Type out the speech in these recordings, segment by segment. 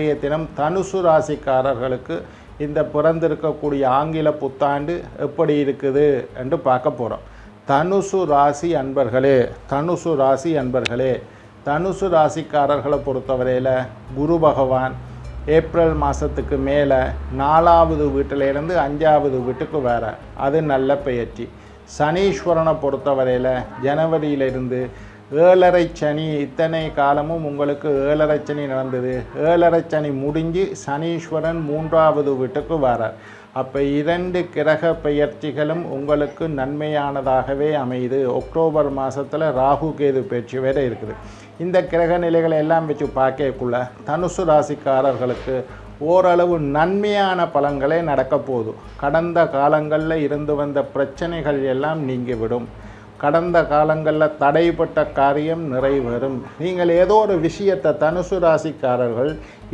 இன்றைய தினம் தனுசு ராசிக்காரர்களுக்கு இந்த பிறந்திருக்கக்கூடிய ஆங்கில புத்தாண்டு எப்படி இருக்குது என்று பார்க்க போகிறோம் தனுசு ராசி அன்பர்களே தனுசு ராசி அன்பர்களே தனுசு ராசிக்காரர்களை பொறுத்தவரையில் குரு பகவான் ஏப்ரல் மாதத்துக்கு மேலே நாலாவது வீட்டிலேருந்து அஞ்சாவது வீட்டுக்கு வேற அது நல்ல பயிற்சி சனீஸ்வரனை பொறுத்தவரையில் ஜனவரியிலிருந்து ஏழரை சனி இத்தனை காலமும் உங்களுக்கு ஏழரை சனி நடந்தது. ஏழரை சனி முடிஞ்சு சனீஸ்வரன் மூன்றாவது வீட்டுக்கு வரார். அப்போ இரண்டு கிரக பெயர்ச்சிகளும் உங்களுக்கு நன்மையானதாகவே அமையுது. அக்டோபர் மாதத்தில் ராகு கேது பயிற்சி வேறு இருக்குது. இந்த கிரக நிலைகளை எல்லாம் வச்சு பார்க்கக்குள்ள தனுசு ராசிக்காரர்களுக்கு ஓரளவு நன்மையான பலன்களே நடக்க போகுது. கடந்த காலங்களில் இருந்து வந்த பிரச்சனைகள் எல்லாம் நீங்கிவிடும். கடந்த காலங்களில் தடைப்பட்ட காரியம் நிறைவேறும். நீங்கள் ஏதோ ஒரு விஷயத்தை தனுசு ராசிக்காரர்கள்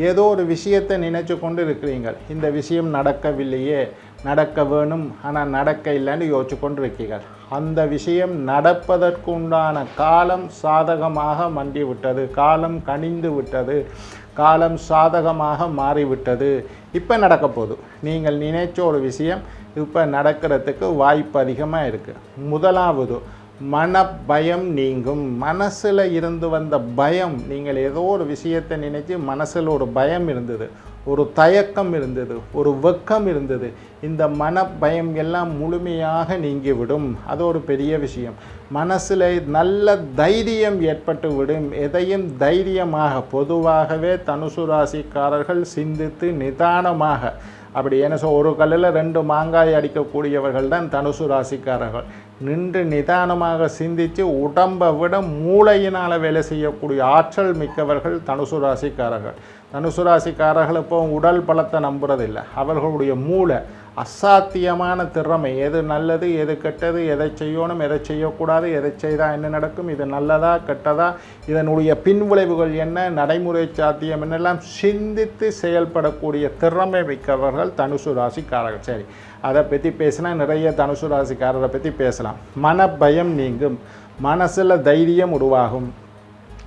ஏதோ ஒரு விஷயத்தை நினைச்சு கொண்டு இருக்கிறீர்கள் இந்த விஷயம் நடக்கவில்லையே நடக்க வேணும் ஆனால் நடக்க இல்லைன்னு யோசிச்சு கொண்டு இருக்கீர்கள் அந்த விஷயம் நடப்பதற்கு உண்டான காலம் சாதகமாக மண்டி விட்டது காலம் கனிந்து விட்டது. காலம் சாதகமாக மாறிவிட்டது. இப்போ நடக்க போகுது. நீங்கள் நினைச்ச ஒரு விஷயம் இப்போ நடக்கிறதுக்கு வாய்ப்பு அதிகமாக இருக்குது முதலாவது மன பயம் நீங்கும். மனசில் இருந்து வந்த பயம் நீங்கள் ஏதோ ஒரு விஷயத்தை நினைச்சு மனசில் ஒரு பயம் இருந்தது ஒரு தயக்கம் இருந்தது ஒரு வெக்கம் இருந்தது. இந்த மன பயம் எல்லாம் முழுமையாக நீங்கிவிடும். அது ஒரு பெரிய விஷயம். மனசில் நல்ல தைரியம் ஏற்பட்டு விடும் எதையும் தைரியமாக பொதுவாகவே தனுசு ராசிக்காரர்கள் சிந்தித்து நிதானமாக அப்படி என்ன சொல் ஒரு கல்லில் ரெண்டு மாங்காய் அடிக்கக்கூடியவர்கள் தான் தனுசு ராசிக்காரர்கள். நின்று நிதானமாக சிந்தித்து உடம்பை விட மூளையினால் வேலை செய்யக்கூடிய ஆற்றல் மிக்கவர்கள் தனுசு ராசிக்காரர்கள். தனுசு ராசிக்காரர்கள் இப்போ உடல் பலத்தை நம்புறதில்லை. அவர்களுடைய மூளை அசாத்தியமான திறமை. எது நல்லது எது கெட்டது எதை செய்யணும் எதை செய்யக்கூடாது எதை செய்தால் என்ன நடக்கும் இது நல்லதா கெட்டதா இதனுடைய பின்விளைவுகள் என்ன நடைமுறை சாத்தியம் என்னெல்லாம் சிந்தித்து செயல்படக்கூடிய திறமை மிக்கவர்கள் தனுசு ராசிக்காரர்கள். சரி. அதை பற்றி பேசினா நிறைய தனுசு ராசிக்காரரை பற்றி பேசலாம். மன பயம் நீங்கும். மனசில் தைரியம் உருவாகும்.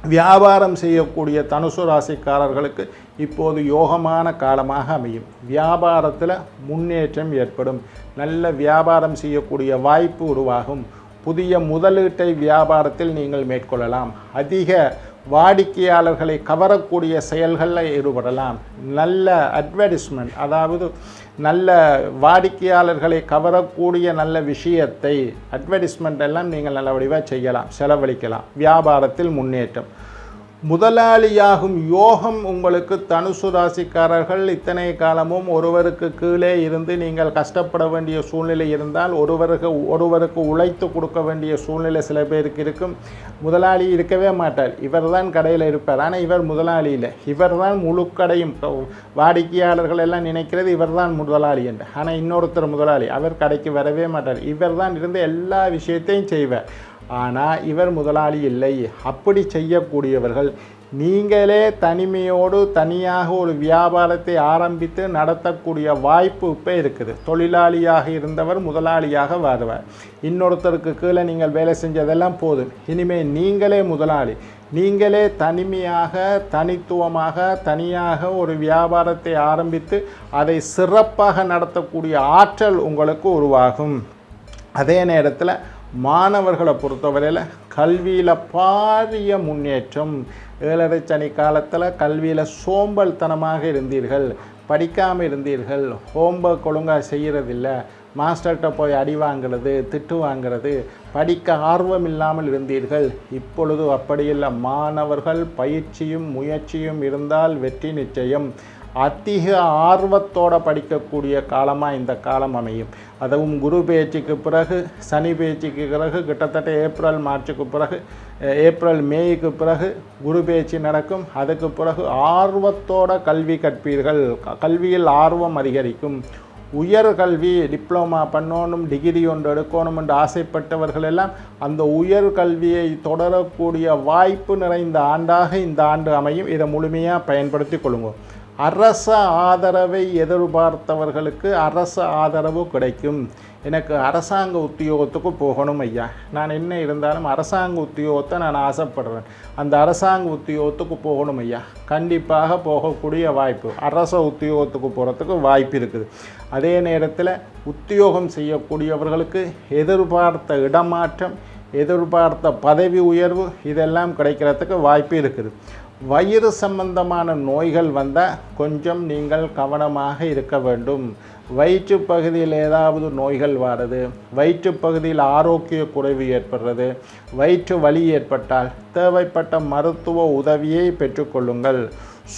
வியாபாரம் செய்யக்கூடிய தனுசு ராசிக்காரர்களுக்கு இப்போது யோகமான காலமாக அமையும். வியாபாரத்தில் முன்னேற்றம் ஏற்படும். நல்ல வியாபாரம் செய்யக்கூடிய வாய்ப்பு உருவாகும். புதிய முதலீட்டை வியாபாரத்தில் நீங்கள் மேற்கொள்ளலாம். அதிக வாடிக்கையாளர்களை கவரக்கூடிய செயல்களில் ஈடுபடலாம். நல்ல அட்வர்டைஸ்மெண்ட் அதாவது நல்ல வாடிக்கையாளர்களை கவரக்கூடிய நல்ல விஷயத்தை அட்வர்டைஸ்மெண்ட் எல்லாம் நீங்கள் நல்ல வடிவாக செய்யலாம் செலவழிக்கலாம். வியாபாரத்தில் முன்னேற்றம். முதலாளியாகும் யோகம் உங்களுக்கு தனுசு ராசிக்காரர்கள் இத்தனை காலமும் ஒருவருக்கு கீழே இருந்து நீங்கள் கஷ்டப்பட வேண்டிய சூழ்நிலை இருந்தால் ஒருவருக்கு ஒருவருக்கு உழைத்து கொடுக்க வேண்டிய சூழ்நிலை சில பேருக்கு இருக்கும். முதலாளி இருக்கவே மாட்டார். இவர் தான் கடையில் இருப்பார். ஆனால் இவர் முதலாளி இல்லை இவர் தான் முழு கடையும் வாடிக்கையாளர்கள் எல்லாம் நினைக்கிறது இவர் தான் முதலாளி என்று. ஆனால் இன்னொருத்தர் முதலாளி. அவர் கடைக்கு வரவே மாட்டார். இவர் தான் இருந்து எல்லா விஷயத்தையும் செய்வார். ஆனால் இவர் முதலாளி இல்லை. அப்படி செய்யக்கூடியவர்கள் நீங்களே தனிமையோடு தனியாக ஒரு வியாபாரத்தை ஆரம்பித்து நடத்தக்கூடிய வாய்ப்பு இப்போ இருக்குது. தொழிலாளியாக இருந்தவர் முதலாளியாக வருவார். இன்னொருத்தருக்கு கீழே நீங்கள் வேலை செஞ்சதெல்லாம் போதும். இனிமேல் நீங்களே முதலாளி. நீங்களே தனிமையாக தனித்துவமாக தனியாக ஒரு வியாபாரத்தை ஆரம்பித்து அதை சிறப்பாக நடத்தக்கூடிய ஆற்றல் உங்களுக்கு உருவாகும். அதே நேரத்தில் மாணவர்களை பொறுத்தவரையில் கல்வியில் பாரிய முன்னேற்றம். ஏழரை சனி காலத்தில் கல்வியில் சோம்பல்தனமாக இருந்தீர்கள் படிக்காமல் இருந்தீர்கள் ஹோம்ஒர்க் ஒழுங்காக செய்கிறதில்ல மாஸ்டர்கிட்ட போய் அடி வாங்கிறது திட்டு வாங்கிறது படிக்க ஆர்வம் இல்லாமல் இருந்தீர்கள். இப்பொழுது அப்படியில்லை மாணவர்கள் பயிற்சியும் முயற்சியும் இருந்தால் வெற்றி நிச்சயம். அதிக ஆர்வத்தோட படிக்கக்கூடிய காலமாக இந்த காலம் அமையும். அதுவும் குரு பேச்சுக்கு பிறகு சனி பேச்சுக்கு பிறகு கிட்டத்தட்ட ஏப்ரல் மார்ச்சுக்கு பிறகு ஏப்ரல் மேய்க்கு பிறகு குரு பேச்சு நடக்கும். அதுக்கு பிறகு ஆர்வத்தோட கல்வி கற்பீர்கள். க- கல்வியில் ஆர்வம் அதிகரிக்கும். உயர்கல்வி டிப்ளமா பண்ணணும் டிகிரி ஒன்று எடுக்கணும் என்று ஆசைப்பட்டவர்கள் எல்லாம் அந்த உயர் கல்வியை தொடரக்கூடிய வாய்ப்பு நிறைந்த ஆண்டாக இந்த ஆண்டு அமையும். இதை முழுமையாக பயன்படுத்தி கொள்ளுங்கள் அரச ஆதரவை எதிர்பார்த்தவர்களுக்கு அரச ஆதரவு கிடைக்கும். எனக்கு அரசாங்க உத்தியோகத்துக்கு போகணும் ஐயா. நான் என்ன இருந்தாலும் அரசாங்க உத்தியோகத்தை நான் ஆசைப்படுறேன். அந்த அரசாங்க உத்தியோகத்துக்கு போகணும் ஐயா. கண்டிப்பாக போகக்கூடிய வாய்ப்பு. அரச உத்தியோகத்துக்கு போகிறதுக்கு வாய்ப்பு இருக்குது. அதே நேரத்தில் உத்தியோகம் செய்யக்கூடியவர்களுக்கு எதிர்பார்த்த இடமாற்றம் எதிர்பார்த்த பதவி உயர்வு இதெல்லாம் கிடைக்கிறதுக்கு வாய்ப்பு இருக்குது. வயிறு சம்பந்தமான நோய்கள் வந்தால் கொஞ்சம் நீங்கள் கவனமாக இருக்க வேண்டும். வயிற்று பகுதியில் ஏதாவது நோய்கள் வாடுது வயிற்று பகுதியில் ஆரோக்கிய குறைவு ஏற்படுறது வயிற்று வலி ஏற்பட்டால் தேவைப்பட்ட மருத்துவ உதவியை பெற்றுக்கொள்ளுங்கள்.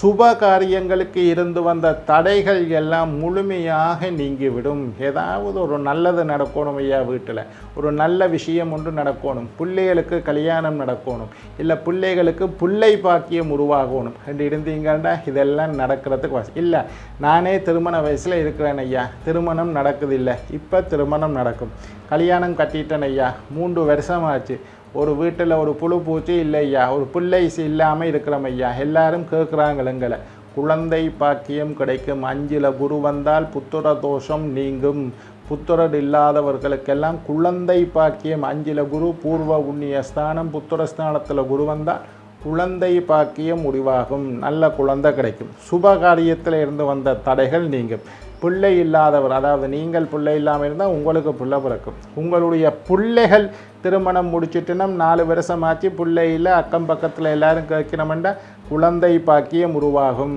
சுப காரியங்களுக்கு இருந்து வந்த தடைகள் எல்லாம் முழுமையாக நீங்கிவிடும். ஏதாவது ஒரு நல்லது நடக்கணும் ஐயா வீட்டில். ஒரு நல்ல விஷயம் ஒன்று நடக்கணும். பிள்ளைகளுக்கு கல்யாணம் நடக்கணும். இல்லை பிள்ளைகளுக்கு பிள்ளை பாக்கியம் உருவாகணும். என்று இருந்தீங்கன்னா இதெல்லாம் நடக்கிறதுக்கு வசதி இல்லை நானே திருமண வயசில் இருக்கிறேன் ஐயா. திருமணம் நடக்குதில்லை. இப்போ திருமணம் நடக்கும். கல்யாணம் கட்டிட்டேன் ஐயா. மூன்று வருஷமாச்சு. ஒரு வீட்டில் ஒரு புழு பூச்சி இல்லை ஐயா. ஒரு பிள்ளை இல்லாமல் இருக்கிறோம் ஐயா. எல்லாரும் கேட்குறாங்களுங்களை குழந்தை பாக்கியம் கிடைக்கும். அஞ்சில் குரு வந்தால் புத்திர தோஷம் நீங்கும். புத்திரர் இல்லாதவர்களுக்கெல்லாம் குழந்தை பாக்கியம். அஞ்சில் குரு பூர்வ உண்ணிய ஸ்தானம் புத்திர ஸ்தானத்தில் குரு வந்தால் குழந்தை பாக்கியம் முடிவாகும். நல்ல குழந்தை கிடைக்கும். சுப காரியத்தில் இருந்து வந்த தடைகள் நீங்கும். பிள்ளை இல்லாதவர் அதாவது நீங்கள் பிள்ளை இல்லாமல் இருந்தால் உங்களுக்கு பிள்ளை பிறக்கும். உங்களுடைய பிள்ளைகள் திருமணம் முடிச்சுட்டுனா நாலு வருஷமாச்சு பிள்ளை இல்லை அக்கம் பக்கத்தில் எல்லோரும் கேட்கணுமெண்டா குழந்தை பாக்கியம் உருவாகும்.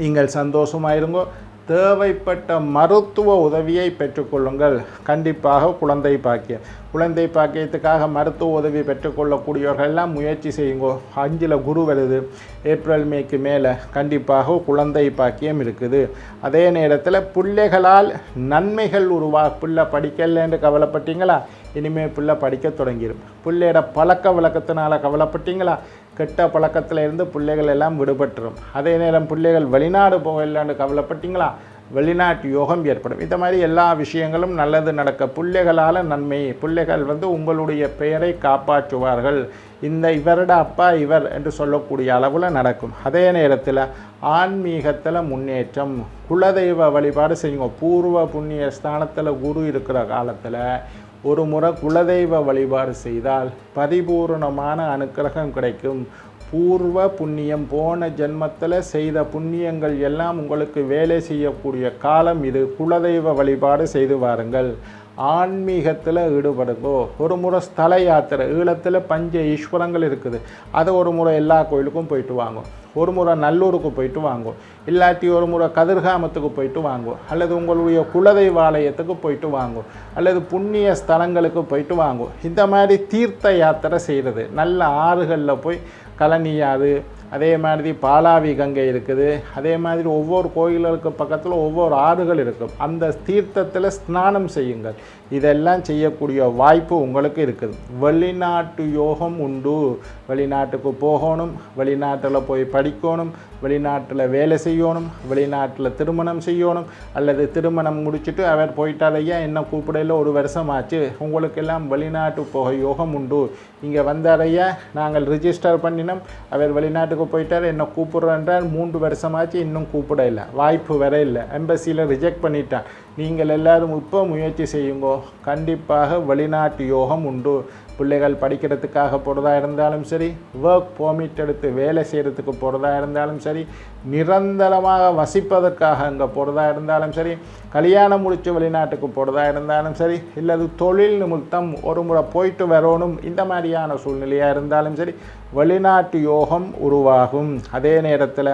நீங்கள் சந்தோஷமாக இருங்கோ தேவைப்பட்ட மருத்துவ உதவியை பெற்றுக்கொள்ளுங்கள். கண்டிப்பாக குழந்தை பாக்கியம். குழந்தை பாக்கியத்துக்காக மருத்துவ உதவி பெற்றுக்கொள்ளக்கூடியவர்கள் எல்லாம் முயற்சி செய்யுங்கோ. அஞ்சில் குரு வருது. ஏப்ரல் மேக்கு மேலே கண்டிப்பாக குழந்தை பாக்கியம் இருக்குது. அதே நேரத்தில் பிள்ளைகளால் நன்மைகள் உருவா பிள்ளை படிக்கலைன்னு கவலைப்பட்டீங்களா? இனிமேல் பிள்ளை படிக்க தொடங்கிடும் பிள்ளையோட பழக்க வழக்கத்தினால கவலைப்பட்டீங்களா? கெட்ட பழக்கத்தில் இருந்து பிள்ளைகள் எல்லாம் விடுபட்டுரும். அதே நேரம் பிள்ளைகள் வெளிநாடு போகலான்னு கவலைப்பட்டீங்களா? வெளிநாட்டு யோகம் ஏற்படும். இந்த மாதிரி எல்லா விஷயங்களும் நல்லது நடக்க பிள்ளைகளால் நன்மை. பிள்ளைகள் வந்து உங்களுடைய பெயரை காப்பாற்றுவார்கள். இந்த இவரோட அப்பா இவர் என்று சொல்லக்கூடிய அளவில் நடக்கும். அதே நேரத்தில் ஆன்மீகத்தில் முன்னேற்றம். குலதெய்வ வழிபாடு செய்யுங்க. பூர்வ புண்ணிய ஸ்தானத்தில் குரு இருக்கிற காலத்தில் ஒரு முறை குலதெய்வ வழிபாடு செய்தால் பரிபூர்ணமான அனுக்கிரகம் கிடைக்கும். பூர்வ புண்ணியம் போன ஜென்மத்தில் செய்த புண்ணியங்கள் எல்லாம் உங்களுக்கு வேலை செய்யக்கூடிய காலம் இது. குலதெய்வ வழிபாடு செய்து வாருங்கள். ஆன்மீகத்தில் ஈடுபடுங்கோ. ஒரு முறை ஸ்தல யாத்திரை ஈழத்தில் பஞ்ச ஈஸ்வரங்கள் இருக்குது. அதை ஒரு முறை எல்லா கோயிலுக்கும் போயிட்டு வாங்கும் ஒரு முறை நல்லூருக்கு போயிட்டு வாங்கும் இல்லாட்டி ஒரு முறை கதிர்காமத்துக்கு போயிட்டு வாங்கும் அல்லது உங்களுடைய குலதெய்வ ஆலயத்துக்கு போயிட்டு வாங்கோ. அல்லது புண்ணிய ஸ்தலங்களுக்கு போயிட்டு வாங்கும் இந்த மாதிரி தீர்த்த யாத்திரை செய்கிறது நல்ல ஆறுகளில் போய் கழனியாறு அதே மாதிரி பாலாவி கங்கை இருக்குது. அதே மாதிரி ஒவ்வொரு கோயில்களுக்கு பக்கத்தில் ஒவ்வொரு ஆறுகள் இருக்கும். அந்த தீர்த்தத்தில் ஸ்நானம் செய்யுங்கள். இதெல்லாம் செய்யக்கூடிய வாய்ப்பு உங்களுக்கு இருக்குது. வெளிநாட்டு யோகம் உண்டு. வெளிநாட்டுக்கு போகணும் வெளிநாட்டில் போய் படிக்கணும் வெளிநாட்டில் வேலை செய்யணும் வெளிநாட்டில் திருமணம் செய்யணும் அல்லது திருமணம் முடிச்சுட்டு அவர் போயிட்டார் என்ன கூப்பிடையில் ஒரு வருஷம் ஆச்சு. உங்களுக்கெல்லாம் வெளிநாட்டு போக யோகம் உண்டு. இங்கே வந்தாரையா நாங்கள் ரிஜிஸ்டர் பண்ணினோம். அவர் வெளிநாட்டுக்கு போயிட்டார் என்ன கூப்பிட்றேன்றார். மூன்று வருஷமாச்சு இன்னும் கூப்பிட இல்லை வாய்ப்பு வர இல்லை. எம்பசியில் ரிஜெக்ட் பண்ணிட்டான் நீங்கள் எல்லாரும் இப்போ முயற்சி செய்யுங்கோ. கண்டிப்பாக வெளிநாட்டு யோகம் உண்டு. பிள்ளைகள் படிக்கிறதுக்காக போகிறதா இருந்தாலும் சரி ஒர்க் பெர்மிட் எடுத்து வேலை செய்கிறதுக்கு போகிறதா இருந்தாலும் சரி நிரந்தரமாக வசிப்பதற்காக அங்கே போகிறதா இருந்தாலும் சரி கல்யாணம் முடித்து வெளிநாட்டுக்கு போகிறதா இருந்தாலும் சரி இல்லது தொழில் நிமித்தம் ஒரு முறை போயிட்டு வரணும் இந்த மாதிரியான சூழ்நிலையாக இருந்தாலும் சரி வெளிநாட்டு யோகம் உருவாகும். அதே நேரத்தில்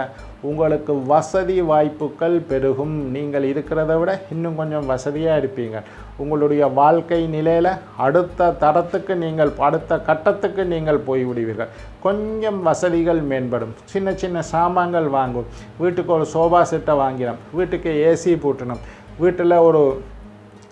உங்களுக்கு வசதி வாய்ப்புகள் பெருகும். நீங்கள் இருக்கிறத விட இன்னும் கொஞ்சம் வசதியாக இருப்பீங்க. உங்களுடைய வாழ்க்கை நிலையில் அடுத்த தரத்துக்கு நீங்கள் அடுத்த கட்டத்துக்கு நீங்கள் போய்விடுவீர்கள். கொஞ்சம் வசதிகள் மேம்படும். சின்ன சின்ன சாமான்கள் வாங்கும். வீட்டுக்கு ஒரு சோபா செட்டை வாங்கினோம். வீட்டுக்கு ஏசி பூட்டணும் வீட்டில் ஒரு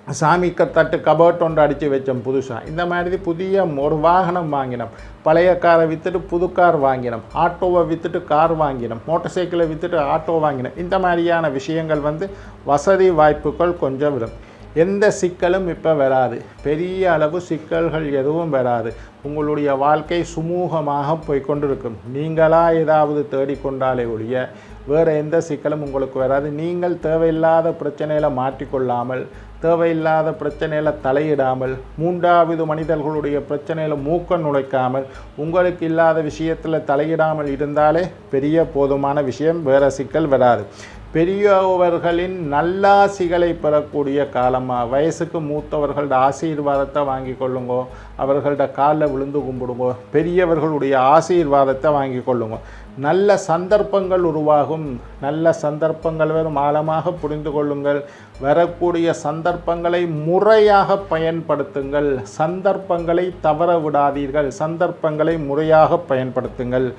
சாமிக்கு தட்டு கபர்ட் ஒன்று அடித்து வச்சோம் புதுசாக இந்த மாதிரி புதிய ஒரு வாகனம் வாங்கினோம். பழைய காரை விற்றுட்டு புது கார் வாங்கினோம். ஆட்டோவை விற்றுட்டு கார் வாங்கினோம். மோட்டார் சைக்கிளை விற்றுட்டு ஆட்டோ வாங்கினோம். இந்த மாதிரியான விஷயங்கள் வந்து வசதி வாய்ப்புகள் கொஞ்சம் விடும் எந்த சிக்கலும் இப்போ வராது. பெரிய அளவு சிக்கல்கள் எதுவும் வராது. உங்களுடைய வாழ்க்கை சுமூகமாக போய்கொண்டிருக்கும். நீங்களாக ஏதாவது தேடிக்கொண்டாலே ஒழிய வேறு எந்த சிக்கலும் உங்களுக்கு வராது. நீங்கள் தேவையில்லாத பிரச்சனையில் மாட்டிக்கொள்ளாமல் தேவையில்லாத பிரச்சனையில் தலையிடாமல் மூன்றாவது மனிதர்களுடைய பிரச்சனையில் மூக்க நுழைக்காமல் உங்களுக்கு இல்லாத விஷயத்தில் தலையிடாமல் இருந்தாலே பெரிய போதுமான விஷயம் வேறு சிக்கல் வராது. பெரியவர்களின் நல்லாசிகளை பெறக்கூடிய காலமாக வயசுக்கு மூத்தவர்களோட ஆசீர்வாதத்தை வாங்கி கொள்ளுங்கோ. அவர்களோட காலில் விழுந்து கும்பிடுங்கோ. பெரியவர்களுடைய ஆசீர்வாதத்தை வாங்கி கொள்ளுங்க. நல்ல சந்தர்ப்பங்கள் உருவாகும். நல்ல சந்தர்ப்பங்கள் வரும் ஆழமாக புரிந்து கொள்ளுங்கள். வரக்கூடிய சந்தர்ப்பங்களை முறையாக பயன்படுத்துங்கள். சந்தர்ப்பங்களை தவற விடாதீர்கள். சந்தர்ப்பங்களை முறையாக பயன்படுத்துங்கள்.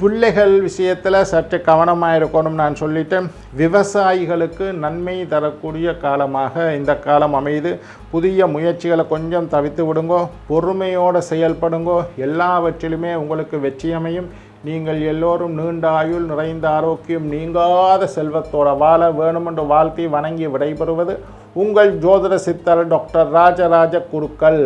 பிள்ளைகள் விஷயத்தில் சற்று கவனமாக இருக்கணும் நான் சொல்லிட்டேன். விவசாயிகளுக்கு நன்மை தரக்கூடிய காலமாக இந்த காலம் அமைது புதிய முயற்சிகளை கொஞ்சம் தவித்து விடுங்கோ. பொறுமையோடு செயல்படுங்கோ. எல்லாவற்றிலுமே உங்களுக்கு வெற்றி அமையும் நீங்கள் எல்லோரும் நீண்ட ஆயுள் நிறைந்த ஆரோக்கியம் நீங்காத செல்வத்தோட வாழ வேணுமென்று வாழ்த்தி வணங்கி விடைபெறுவது உங்கள் ஜோதிட சித்தர் டாக்டர் ராஜராஜ குருக்கள்.